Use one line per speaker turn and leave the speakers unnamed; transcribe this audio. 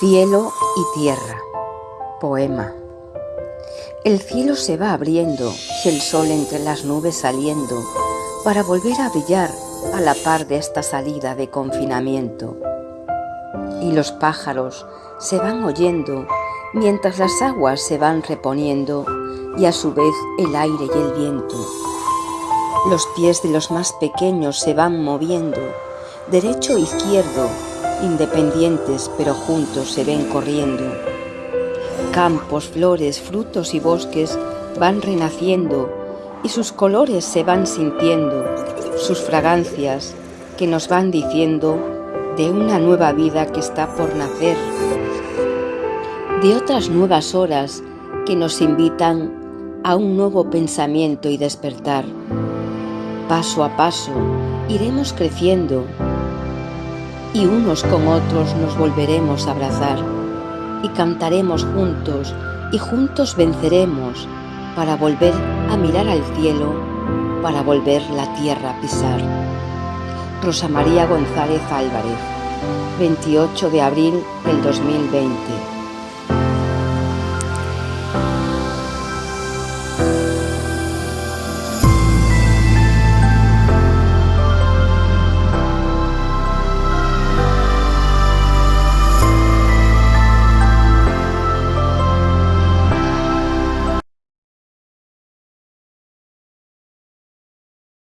Cielo y tierra. Poema. El cielo se va abriendo, el sol entre las nubes saliendo, para volver a brillar a la par de esta salida de confinamiento. Y los pájaros se van oyendo mientras las aguas se van reponiendo y a su vez el aire y el viento. Los pies de los más pequeños se van moviendo, derecho e izquierdo, independientes pero juntos se ven corriendo. Campos, flores, frutos y bosques van renaciendo y sus colores se van sintiendo, sus fragancias que nos van diciendo de una nueva vida que está por nacer, de otras nuevas horas que nos invitan a un nuevo pensamiento y despertar. Paso a paso iremos creciendo y unos con otros nos volveremos a abrazar y cantaremos juntos y juntos venceremos para volver a mirar al cielo, para volver la tierra a pisar. Rosa María González Álvarez, 28 de abril del 2020.